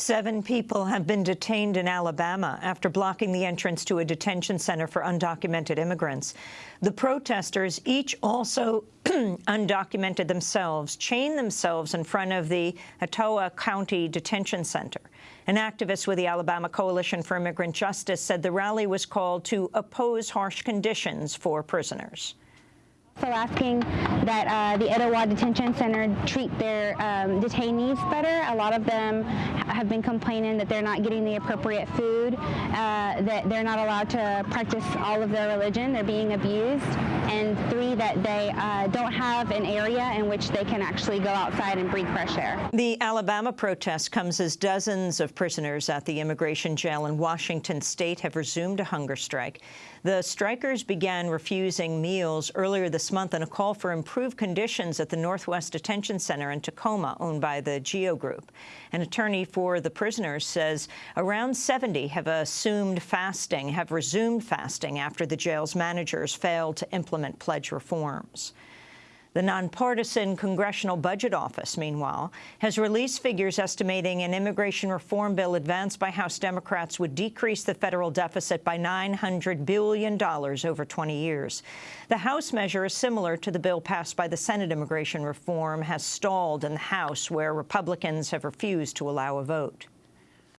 Seven people have been detained in Alabama after blocking the entrance to a detention center for undocumented immigrants. The protesters, each also undocumented themselves, chained themselves in front of the Etowah County Detention Center. An activist with the Alabama Coalition for Immigrant Justice said the rally was called to oppose harsh conditions for prisoners. Also asking that uh, the Etowah Detention Center treat their um, detainees better. A lot of them have been complaining that they're not getting the appropriate food, uh, that they're not allowed to practice all of their religion, they're being abused, and three, that they uh, don't have an area in which they can actually go outside and breathe fresh air. The Alabama protest comes as dozens of prisoners at the immigration jail in Washington state have resumed a hunger strike. The strikers began refusing meals earlier this month in a call for improved conditions at the Northwest Detention Center in Tacoma, owned by the GEO Group. An attorney for the prisoners says around 70 have assumed fasting, have resumed fasting after the jail's managers failed to implement pledge reforms. The nonpartisan Congressional Budget Office, meanwhile, has released figures estimating an immigration reform bill advanced by House Democrats would decrease the federal deficit by $900 billion over 20 years. The House measure is similar to the bill passed by the Senate immigration reform has stalled in the House, where Republicans have refused to allow a vote.